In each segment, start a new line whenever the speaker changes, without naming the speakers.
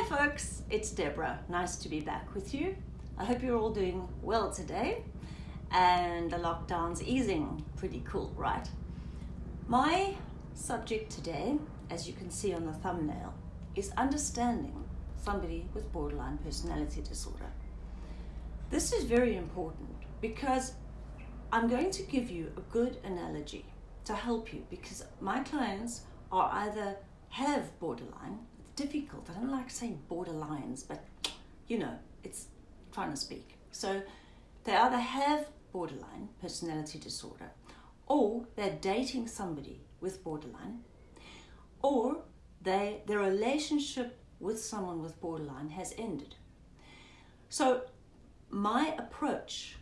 Hi folks, it's Deborah. Nice to be back with you. I hope you're all doing well today and the lockdown's easing. Pretty cool, right? My subject today, as you can see on the thumbnail, is understanding somebody with borderline personality disorder. This is very important because I'm going to give you a good analogy to help you because my clients are either have borderline, difficult, I don't like saying borderlines, but you know, it's trying to speak. So they either have borderline personality disorder or they're dating somebody with borderline or they their relationship with someone with borderline has ended. So my approach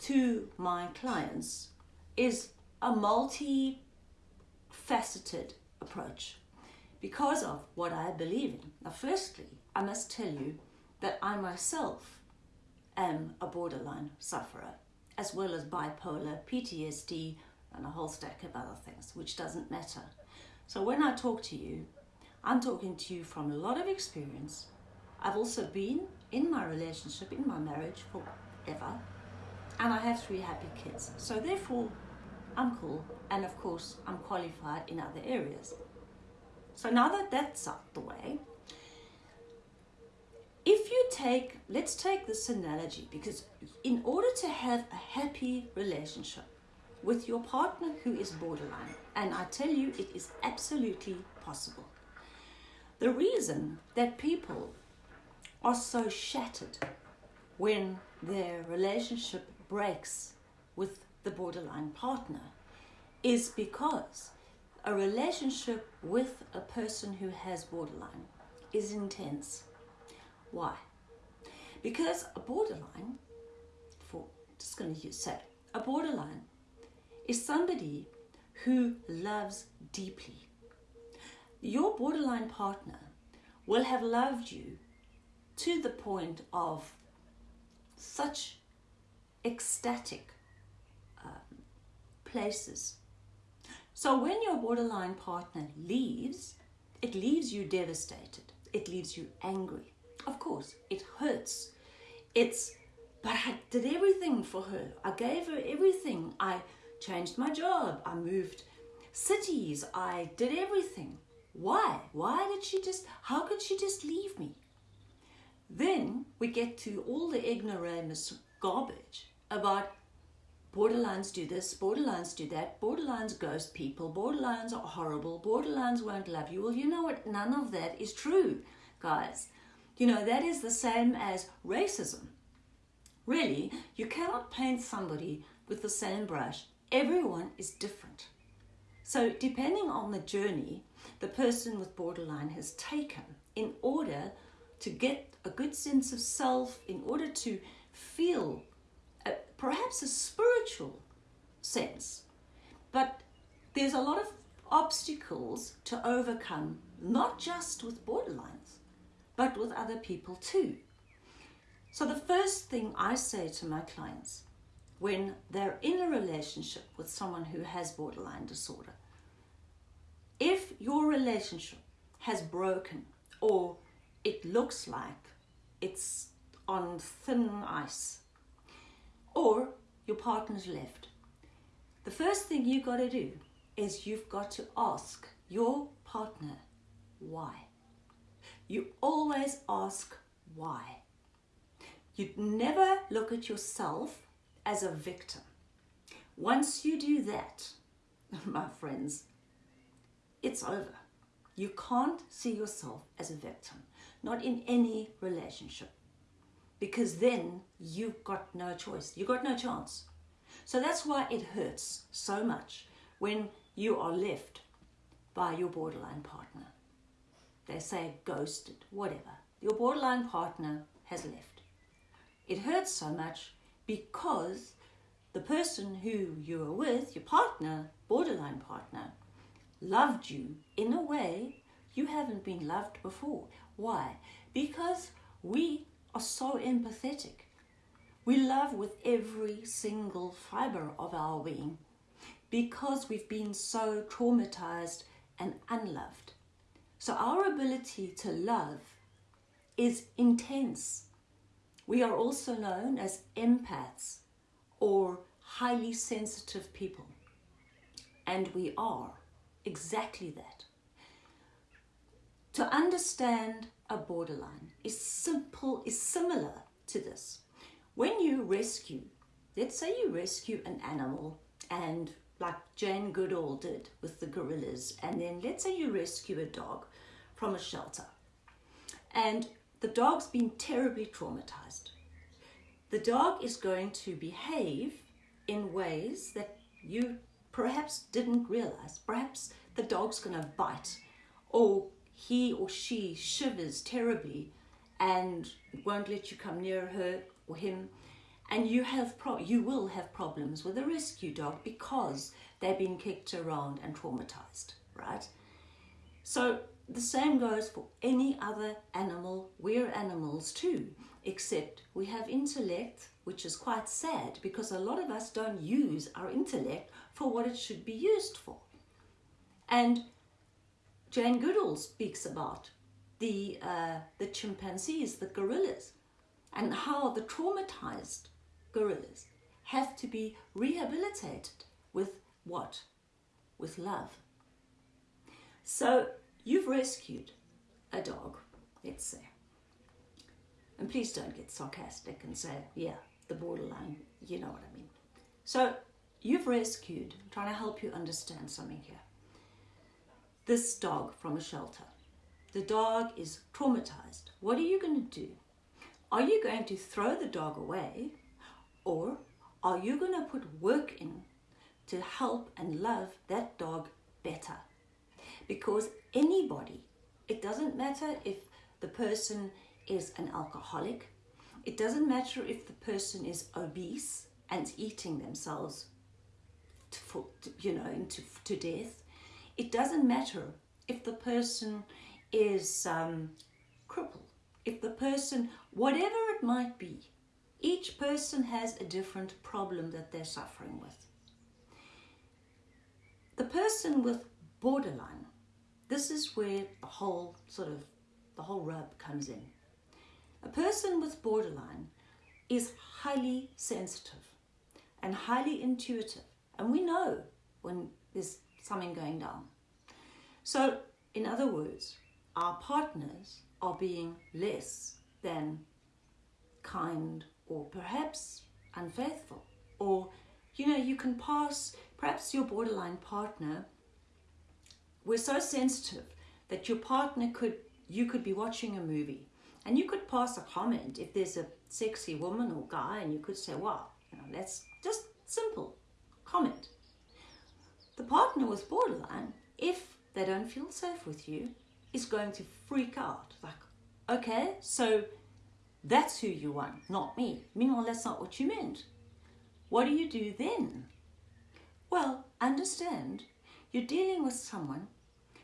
to my clients is a multi-faceted approach because of what I believe in. Now, firstly, I must tell you that I myself am a borderline sufferer, as well as bipolar, PTSD, and a whole stack of other things, which doesn't matter. So when I talk to you, I'm talking to you from a lot of experience. I've also been in my relationship, in my marriage forever, and I have three happy kids. So therefore, I'm cool, and of course, I'm qualified in other areas. So now that that's out the way, if you take, let's take this analogy, because in order to have a happy relationship with your partner who is borderline, and I tell you, it is absolutely possible. The reason that people are so shattered when their relationship breaks with the borderline partner is because a relationship with a person who has borderline is intense. Why? Because a borderline, for just going to use say, a borderline is somebody who loves deeply. Your borderline partner will have loved you to the point of such ecstatic um, places. So when your borderline partner leaves, it leaves you devastated. It leaves you angry. Of course, it hurts. It's, but I did everything for her. I gave her everything. I changed my job. I moved cities. I did everything. Why? Why did she just, how could she just leave me? Then we get to all the ignoramus garbage about borderlines do this, borderlines do that, borderlines ghost people, borderlines are horrible, borderlines won't love you. Well, you know what? None of that is true, guys. You know, that is the same as racism. Really, you cannot paint somebody with the same brush. Everyone is different. So depending on the journey the person with borderline has taken in order to get a good sense of self, in order to feel perhaps a spiritual sense. But there's a lot of obstacles to overcome, not just with borderlines, but with other people too. So the first thing I say to my clients when they're in a relationship with someone who has borderline disorder, if your relationship has broken or it looks like it's on thin ice or your partner's left. The first thing you've got to do is you've got to ask your partner why. You always ask why. You never look at yourself as a victim. Once you do that, my friends, it's over. You can't see yourself as a victim, not in any relationship because then you've got no choice. You've got no chance. So that's why it hurts so much when you are left by your borderline partner. They say ghosted, whatever. Your borderline partner has left. It hurts so much because the person who you are with, your partner, borderline partner, loved you in a way you haven't been loved before. Why? Because we are so empathetic. We love with every single fiber of our being because we've been so traumatized and unloved. So our ability to love is intense. We are also known as empaths or highly sensitive people. And we are exactly that. To understand a borderline is simple, is similar to this. When you rescue, let's say you rescue an animal and like Jane Goodall did with the gorillas, and then let's say you rescue a dog from a shelter and the dog's been terribly traumatized. The dog is going to behave in ways that you perhaps didn't realize. Perhaps the dog's going to bite, or he or she shivers terribly and won't let you come near her or him. And you have you will have problems with a rescue dog because they've been kicked around and traumatized, right? So the same goes for any other animal. We're animals too, except we have intellect, which is quite sad because a lot of us don't use our intellect for what it should be used for. And Jane Goodall speaks about the, uh, the chimpanzees, the gorillas, and how the traumatized gorillas have to be rehabilitated with what? With love. So you've rescued a dog, let's say. And please don't get sarcastic and say, yeah, the borderline, you know what I mean. So you've rescued, I'm trying to help you understand something here. This dog from a shelter. The dog is traumatized. What are you going to do? Are you going to throw the dog away or are you going to put work in to help and love that dog better? Because anybody, it doesn't matter if the person is an alcoholic, it doesn't matter if the person is obese and eating themselves to, you know, into, to death. It doesn't matter if the person is um, crippled, if the person, whatever it might be, each person has a different problem that they're suffering with. The person with borderline, this is where the whole sort of the whole rub comes in. A person with borderline is highly sensitive and highly intuitive, and we know when there's something going down. So, in other words, our partners are being less than kind or perhaps unfaithful. Or, you know, you can pass, perhaps your borderline partner, we're so sensitive that your partner could, you could be watching a movie and you could pass a comment if there's a sexy woman or guy and you could say, wow, you know, that's just simple comment. The partner with borderline, they don't feel safe with you, is going to freak out. Like, okay, so that's who you want, not me. Meanwhile, that's not what you meant. What do you do then? Well, understand you're dealing with someone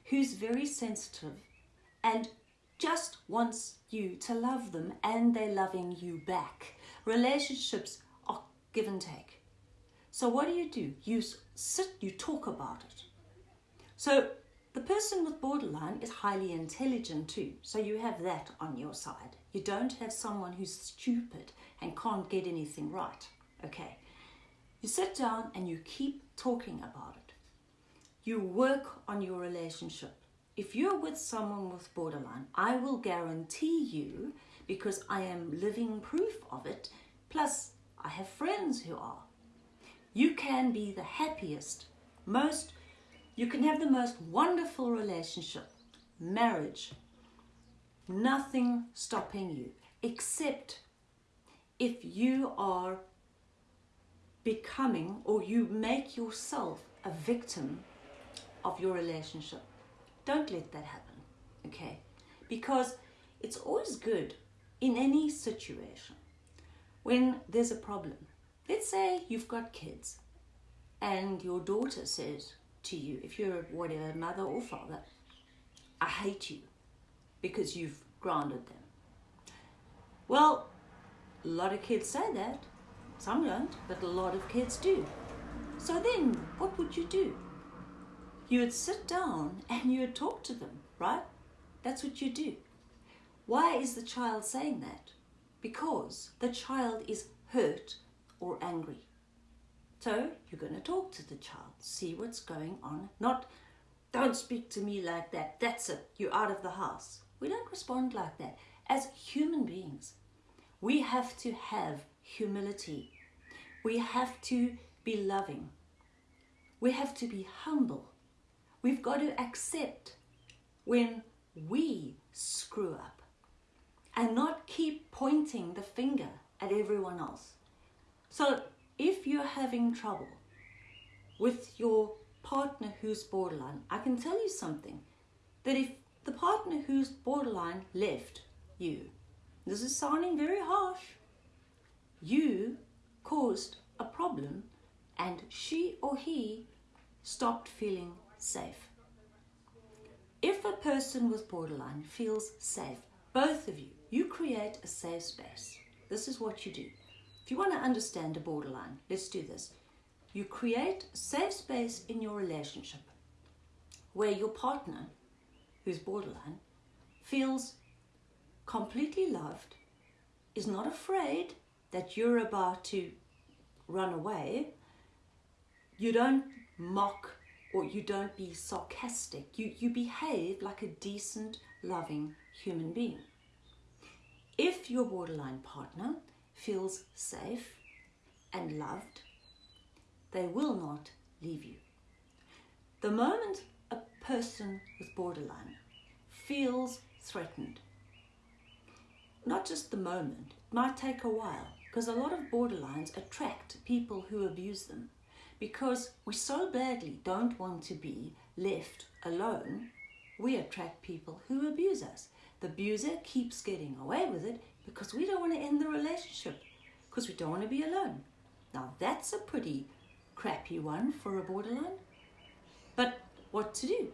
who's very sensitive and just wants you to love them and they're loving you back. Relationships are give and take. So, what do you do? You sit, you talk about it. So, the person with borderline is highly intelligent too, so you have that on your side. You don't have someone who's stupid and can't get anything right. Okay. You sit down and you keep talking about it. You work on your relationship. If you're with someone with borderline, I will guarantee you, because I am living proof of it, plus I have friends who are, you can be the happiest, most you can have the most wonderful relationship, marriage, nothing stopping you, except if you are becoming or you make yourself a victim of your relationship. Don't let that happen, okay? Because it's always good in any situation when there's a problem. Let's say you've got kids and your daughter says, to you, if you're whatever mother or father, I hate you because you've grounded them. Well, a lot of kids say that. Some don't, but a lot of kids do. So then, what would you do? You would sit down and you would talk to them, right? That's what you do. Why is the child saying that? Because the child is hurt or angry. So you're going to talk to the child, see what's going on. Not, don't speak to me like that. That's it. You're out of the house. We don't respond like that. As human beings, we have to have humility. We have to be loving. We have to be humble. We've got to accept when we screw up and not keep pointing the finger at everyone else. So if you're having trouble with your partner who's borderline, I can tell you something that if the partner who's borderline left you, this is sounding very harsh, you caused a problem and she or he stopped feeling safe. If a person with borderline feels safe, both of you, you create a safe space. This is what you do. If you want to understand a borderline, let's do this. You create a safe space in your relationship where your partner, who's borderline, feels completely loved, is not afraid that you're about to run away. You don't mock or you don't be sarcastic. You, you behave like a decent, loving human being. If your borderline partner feels safe and loved, they will not leave you. The moment a person with borderline feels threatened, not just the moment, it might take a while because a lot of borderlines attract people who abuse them because we so badly don't want to be left alone, we attract people who abuse us. The abuser keeps getting away with it because we don't want to end the relationship, because we don't want to be alone. Now, that's a pretty crappy one for a borderline. But what to do?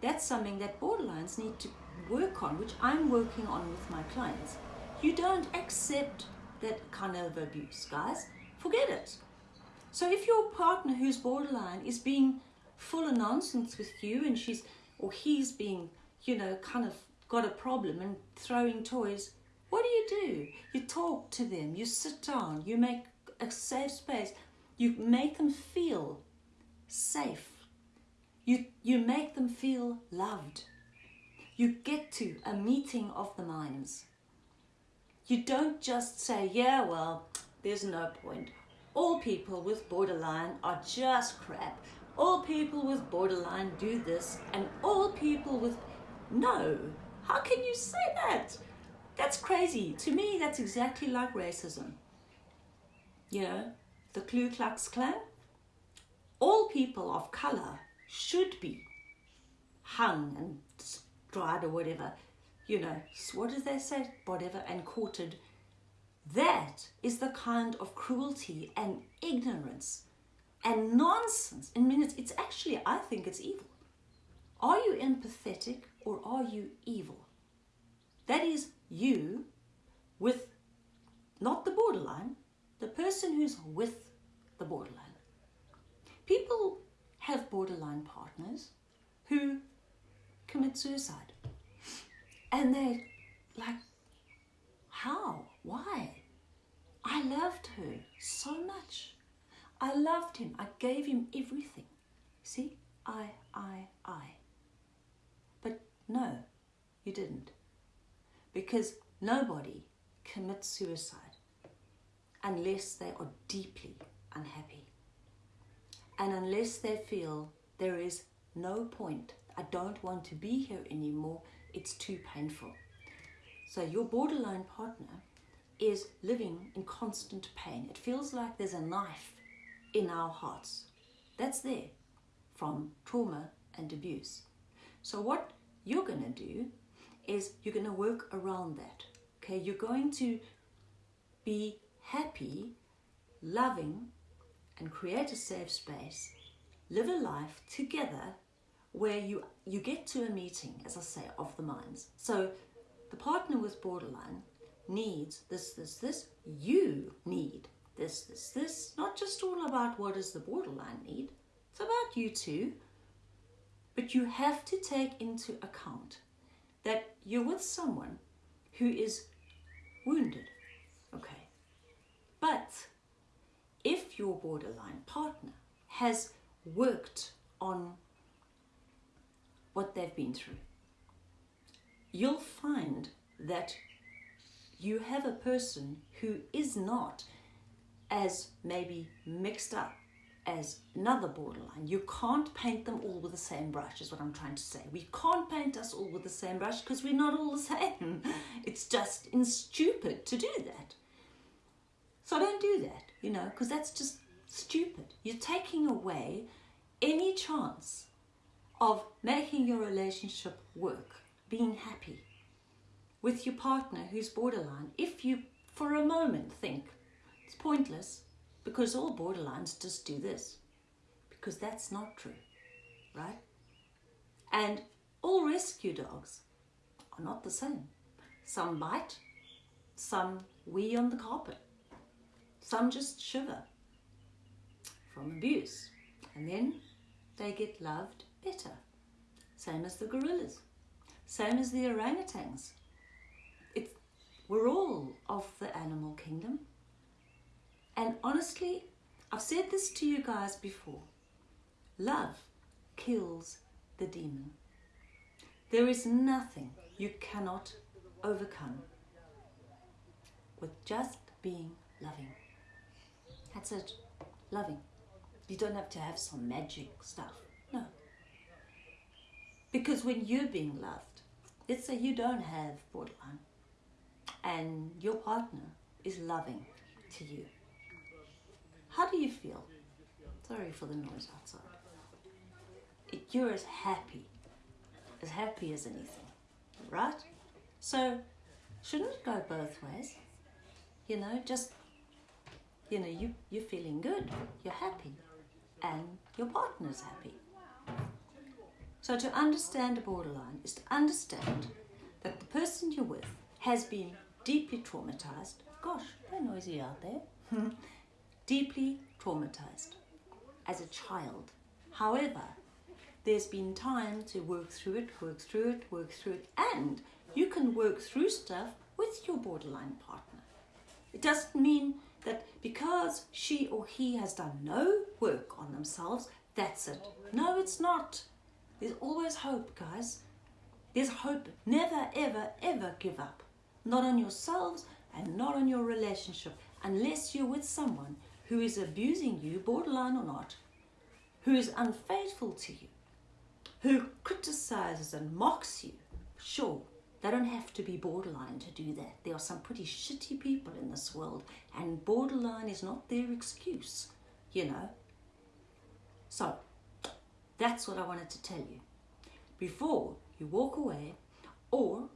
That's something that borderlines need to work on, which I'm working on with my clients. You don't accept that kind of abuse, guys. Forget it. So if your partner who's borderline is being full of nonsense with you and she's or he's being, you know, kind of got a problem and throwing toys, what do you do? You talk to them, you sit down, you make a safe space, you make them feel safe. You, you make them feel loved. You get to a meeting of the minds. You don't just say, yeah, well, there's no point all people with borderline are just crap. All people with borderline do this, and all people with. No! How can you say that? That's crazy. To me, that's exactly like racism. You know, the Ku Klux Klan? All people of color should be hung and dried or whatever. You know, what do they say? Whatever, and quartered that is the kind of cruelty and ignorance and nonsense. I mean, it's, it's actually, I think it's evil. Are you empathetic or are you evil? That is you with not the borderline, the person who's with the borderline. People have borderline partners who commit suicide. And they're like, how? Why? I loved her so much. I loved him. I gave him everything. See? I, I, I. But no, you didn't. Because nobody commits suicide unless they are deeply unhappy. And unless they feel there is no point, I don't want to be here anymore, it's too painful. So your borderline partner is living in constant pain. It feels like there's a knife in our hearts. That's there from trauma and abuse. So what you're going to do is you're going to work around that. Okay, you're going to be happy, loving, and create a safe space. Live a life together where you you get to a meeting, as I say, of the minds. So the partner with borderline needs this, this, this. You need this, this, this. Not just all about what does the borderline need. It's about you too. But you have to take into account that you're with someone who is wounded. Okay. But if your borderline partner has worked on what they've been through, you'll find that you have a person who is not as maybe mixed up as another borderline. You can't paint them all with the same brush, is what I'm trying to say. We can't paint us all with the same brush because we're not all the same. It's just in stupid to do that. So don't do that, you know, because that's just stupid. You're taking away any chance of making your relationship work, being happy with your partner who's borderline. If you, for a moment, think it's pointless, because all borderlines just do this. Because that's not true, right? And all rescue dogs are not the same. Some bite, some wee on the carpet, some just shiver from abuse. And then they get loved better. Same as the gorillas, same as the orangutans. It's, we're all of the animal kingdom. And honestly, I've said this to you guys before love kills the demon. There is nothing you cannot overcome with just being loving. That's it. Loving. You don't have to have some magic stuff. No. Because when you're being loved, let's say you don't have borderline and your partner is loving to you how do you feel? Sorry for the noise outside. You're as happy, as happy as anything, right? So, shouldn't it go both ways? You know, just, you know, you, you're feeling good, you're happy, and your partner's happy. So, to understand a borderline is to understand that the person you're with has been deeply traumatized. Gosh, they're noisy out there. deeply traumatized as a child. However, there's been time to work through it, work through it, work through it, and you can work through stuff with your borderline partner. It doesn't mean that because she or he has done no work on themselves, that's it. No, it's not. There's always hope, guys. There's hope. Never, ever, ever give up. Not on yourselves and not on your relationship unless you're with someone who is abusing you, borderline or not, who is unfaithful to you, who criticizes and mocks you, sure, they don't have to be borderline to do that. There are some pretty shitty people in this world, and borderline is not their excuse, you know. So, that's what I wanted to tell you. Before you walk away, or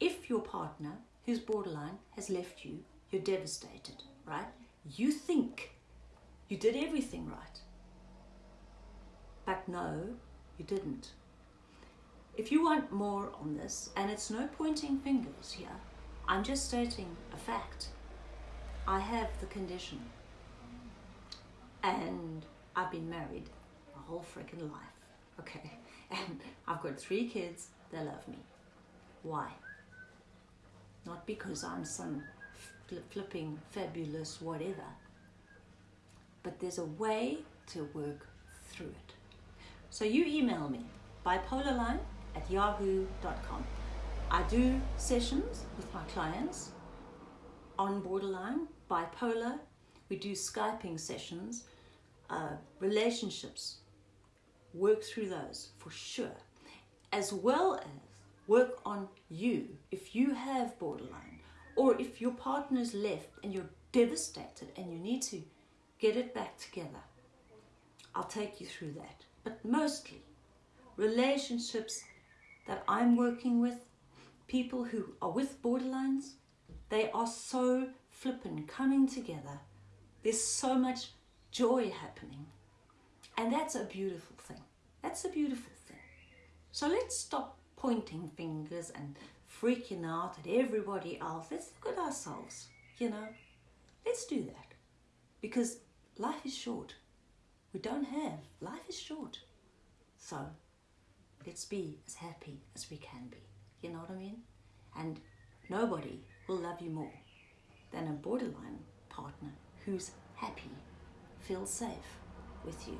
if your partner who's borderline has left you, you're devastated, right? You think you did everything right. But no, you didn't. If you want more on this, and it's no pointing fingers here, I'm just stating a fact. I have the condition. And I've been married a whole freaking life. Okay. And I've got three kids, they love me. Why? Not because I'm some flipping fabulous whatever. But there's a way to work through it. So you email me bipolarline at yahoo.com. I do sessions with my clients on borderline, bipolar. We do Skyping sessions, uh, relationships. Work through those for sure, as well as work on you if you have borderline or if your partner's left and you're devastated and you need to get it back together, I'll take you through that. But mostly, relationships that I'm working with, people who are with borderlines, they are so flippin' coming together. There's so much joy happening. And that's a beautiful thing. That's a beautiful thing. So let's stop pointing fingers and freaking out at everybody else. Let's look at ourselves, you know. Let's do that. Because life is short. We don't have. Life is short. So let's be as happy as we can be. You know what I mean? And nobody will love you more than a borderline partner who's happy, feels safe with you.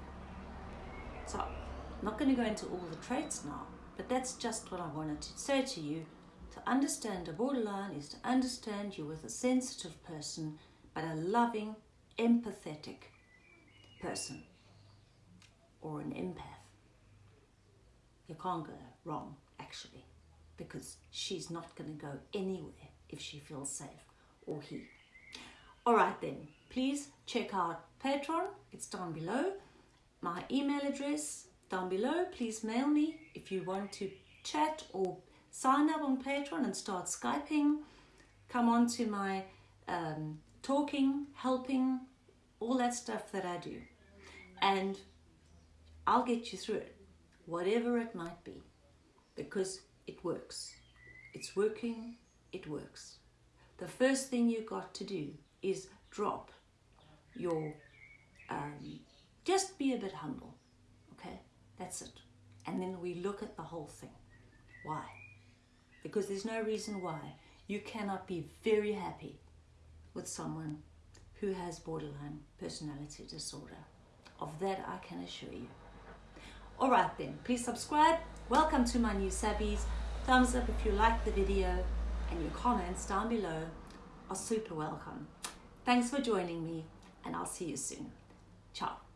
So, I'm not going to go into all the traits now, but that's just what I wanted to say to you. To understand a borderline is to understand you're with a sensitive person, but a loving, empathetic person or an empath. You can't go wrong, actually, because she's not going to go anywhere if she feels safe or he. All right, then, please check out Patreon, it's down below. My email address down below. Please mail me if you want to chat or sign up on Patreon and start Skyping. Come on to my um, talking, helping, all that stuff that I do. And I'll get you through it, whatever it might be, because it works. It's working, it works. The first thing you got to do is drop your, um, just be a bit humble, okay? That's it. And then we look at the whole thing. Why? Because there's no reason why you cannot be very happy with someone who has borderline personality disorder. Of that, I can assure you. All right, then, please subscribe. Welcome to my new subbies. Thumbs up if you like the video, and your comments down below are super welcome. Thanks for joining me, and I'll see you soon. Ciao.